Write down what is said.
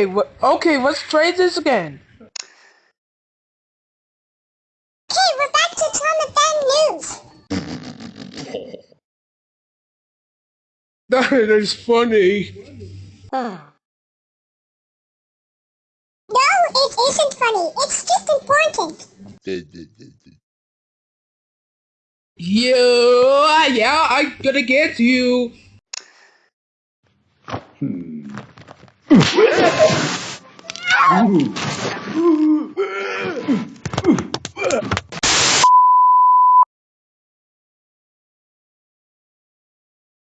Hey, what, okay, let's try this again. Okay, we're back to Tom the Fan News. That is funny. No, it isn't funny. It's just important. Yeah, yeah, I'm gonna get you. Hmm. Ooh.